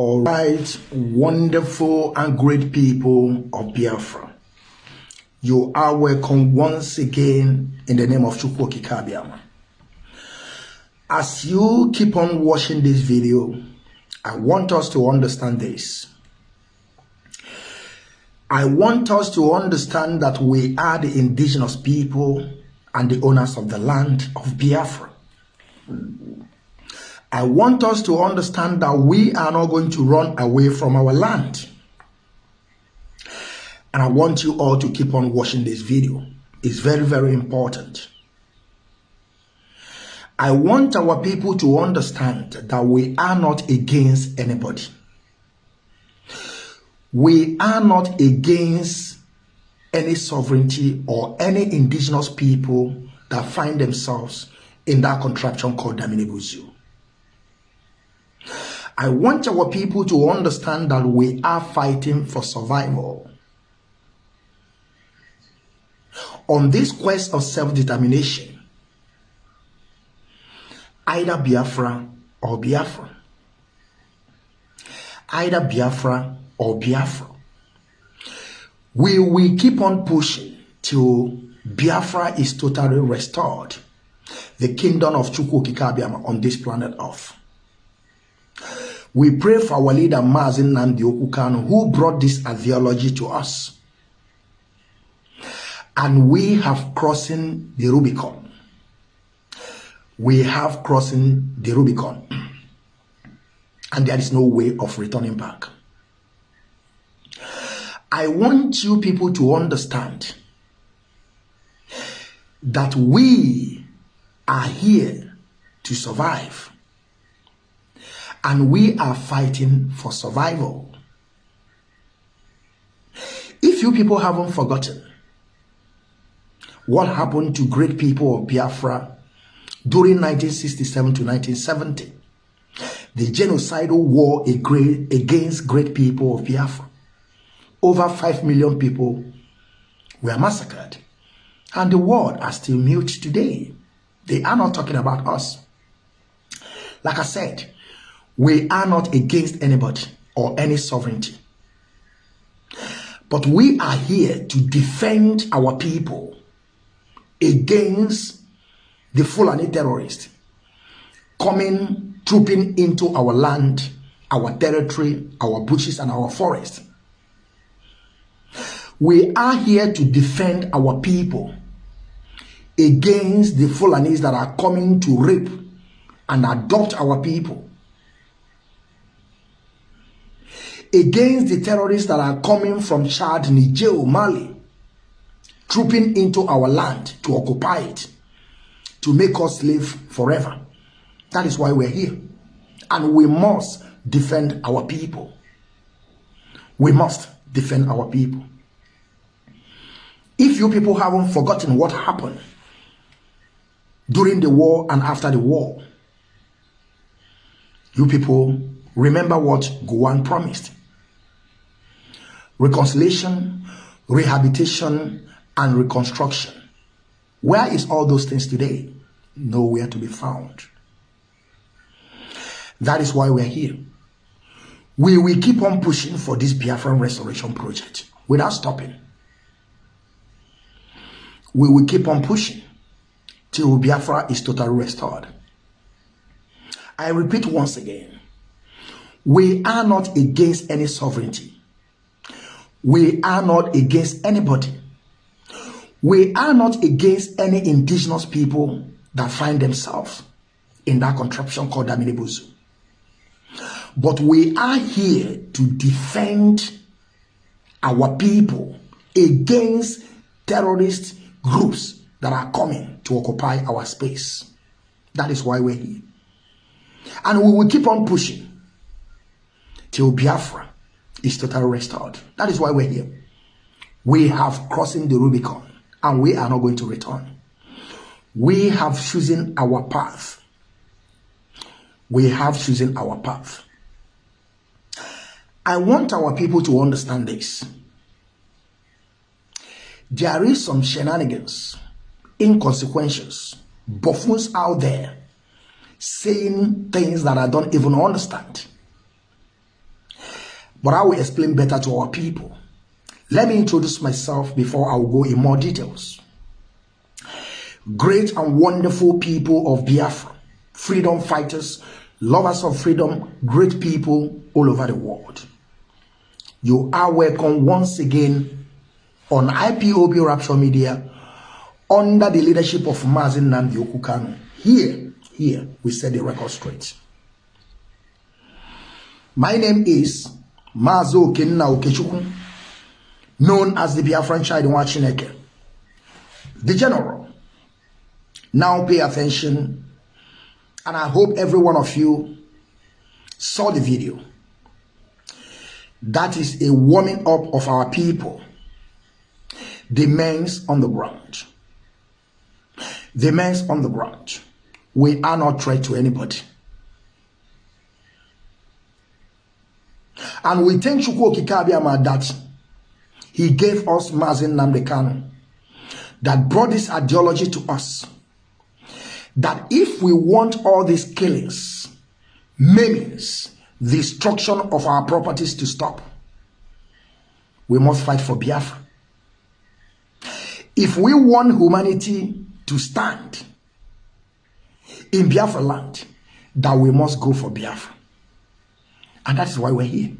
All right, wonderful and great people of Biafra. You are welcome once again in the name of Chukwu Kabiama. As you keep on watching this video, I want us to understand this. I want us to understand that we are the indigenous people and the owners of the land of Biafra. I want us to understand that we are not going to run away from our land. And I want you all to keep on watching this video. It's very, very important. I want our people to understand that we are not against anybody. We are not against any sovereignty or any indigenous people that find themselves in that contraption called Daminibuzu. I want our people to understand that we are fighting for survival. On this quest of self-determination, either Biafra or Biafra, either Biafra or Biafra, we will keep on pushing till Biafra is totally restored, the kingdom of Chukwu Kikabiama on this planet Earth. We pray for our leader Mazi Nnamdi Okwu Kanu who brought this ideology to us. And we have crossing the Rubicon. We have crossing the Rubicon. And there is no way of returning back. I want you people to understand that we are here to survive and we are fighting for survival. If you people haven't forgotten what happened to great people of Biafra during 1967 to 1970, the genocidal war against great people of Biafra, over 5 million people were massacred. And the world are still mute today. They are not talking about us. Like I said, we are not against anybody or any sovereignty. But we are here to defend our people against the Fulani terrorists coming, trooping into our land, our territory, our bushes, and our forest. We are here to defend our people against the Fulanis that are coming to rape and adopt our people. Against the terrorists that are coming from Chad, Niger, Mali, trooping into our land to occupy it, to make us live forever. That is why we're here. And we must defend our people. We must defend our people. If you people haven't forgotten what happened during the war and after the war, you people remember what Gowon promised reconciliation, rehabilitation, and reconstruction. Where is all those things today? Nowhere to be found. That is why we're here. We will keep on pushing for this Biafran restoration project without stopping. We will keep on pushing till Biafra is totally restored. I repeat once again, we are not against any sovereignty. We are not against anybody. We are not against any indigenous people that find themselves in that contraption called Daminibuzu. But we are here to defend our people against terrorist groups that are coming to occupy our space. That is why we're here. And we will keep on pushing till Biafra is totally restored. That is why we're here. We have crossing the Rubicon and we are not going to return. We have chosen our path. We have chosen our path. I want our people to understand this. There is some shenanigans, inconsequentials, buffoons out there saying things that I don't even understand. But I will explain better to our people. Let me introduce myself before I will go in more details. Great and wonderful people of Biafra, freedom fighters, lovers of freedom, great people all over the world. You are welcome once again on IPOB Rapture Media under the leadership of Mazin Nandi Okukano. Here, here, we set the record straight. My name is Mazo Kenna Okechukwu, known as the Biafran child in Wachineke. The general. Now pay attention, and I hope every one of you saw the video. That is a warming up of our people. The men's on the ground. The men's on the ground. We are not threat to anybody. And we thank Chukwu Okike that he gave us Mazin Namdekanu that brought this ideology to us. That if we want all these killings, maimings, destruction of our properties to stop, we must fight for Biafra. If we want humanity to stand in Biafra land, that we must go for Biafra. And that is why we're here.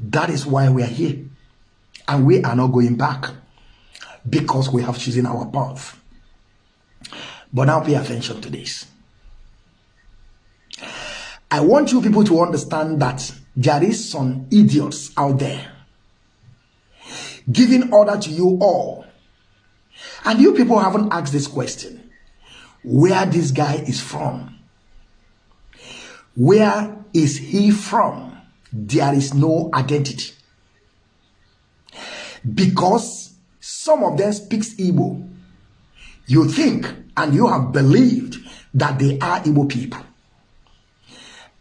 That is why we are here. And we are not going back because we have chosen our path. But now pay attention to this. I want you people to understand that there is some idiots out there giving order to you all. And you people haven't asked this question. Where this guy is from? Where is he from? There is no identity. Because some of them speaks Igbo. You think and you have believed that they are Igbo people.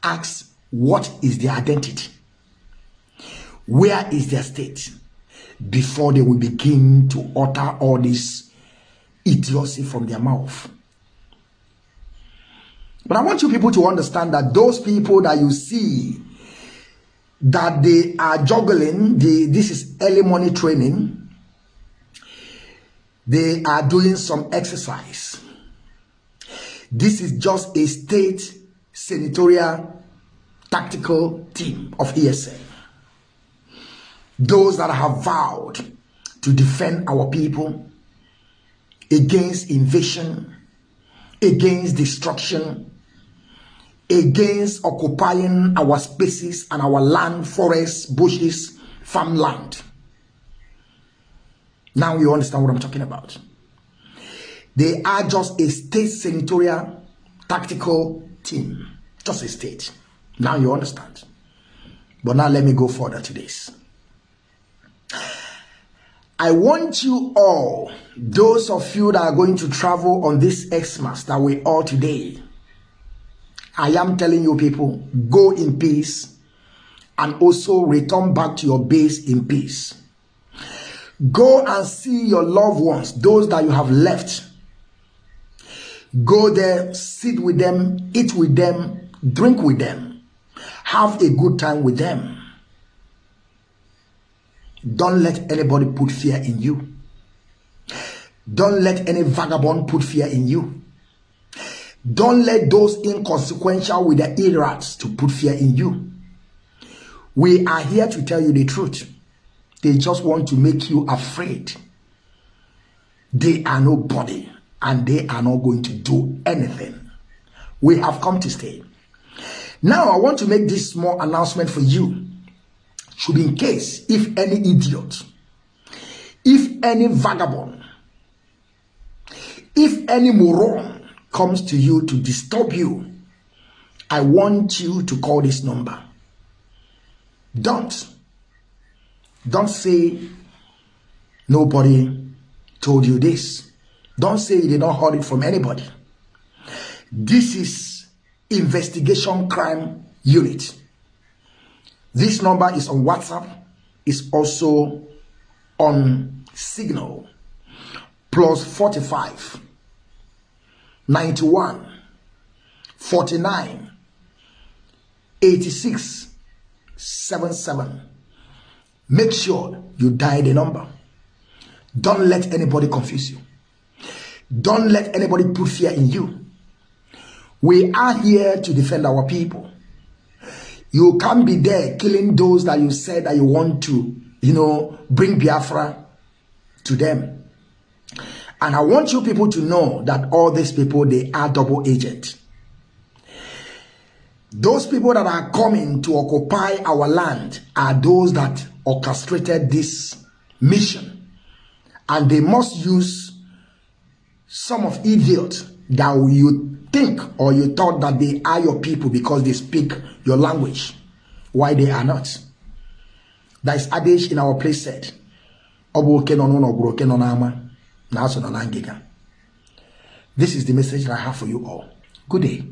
Ask what is their identity? Where is their state? Before they will begin to utter all this idiocy from their mouth. But I want you people to understand that those people that you see that they are juggling the this is early morning training. They are doing some exercise. This is just a state senatorial tactical team of ESN those that have vowed to defend our people against invasion against destruction against occupying our spaces and our land, forests, bushes, farmland. Now you understand what I'm talking about. They are just a state senatorial tactical team. Just a state. Now you understand. But now let me go further to this. I want you all, those of you that are going to travel on this Xmas that we are today, I am telling you people, go in peace and also return back to your base in peace. Go and see your loved ones, those that you have left. Go there, sit with them, eat with them, drink with them. Have a good time with them. Don't let anybody put fear in you. Don't let any vagabond put fear in you. Don't let those inconsequential with the irrats to put fear in you. We are here to tell you the truth. They just want to make you afraid. They are nobody and they are not going to do anything. We have come to stay. Now, I want to make this small announcement for you. Should in case if any idiot, if any vagabond, if any moron comes to you to disturb you, I want you to call this number. Don't. Don't say nobody told you this. Don't say you did not heard it from anybody. This is investigation crime unit. This number is on WhatsApp. It's also on Signal. Plus 45 91, 49, 86, 77. Make sure you dial the number. Don't let anybody confuse you. Don't let anybody put fear in you. We are here to defend our people. You can't be there killing those that you said that you want to, you know, bring Biafra to them. And I want you people to know that all these people, they are double agent. Those people that are coming to occupy our land are those that orchestrated this mission. And they must use some of idiots that you think or you thought that they are your people because they speak your language. Why they are not. That is adage in our place said. This is the message that I have for you all. Good day.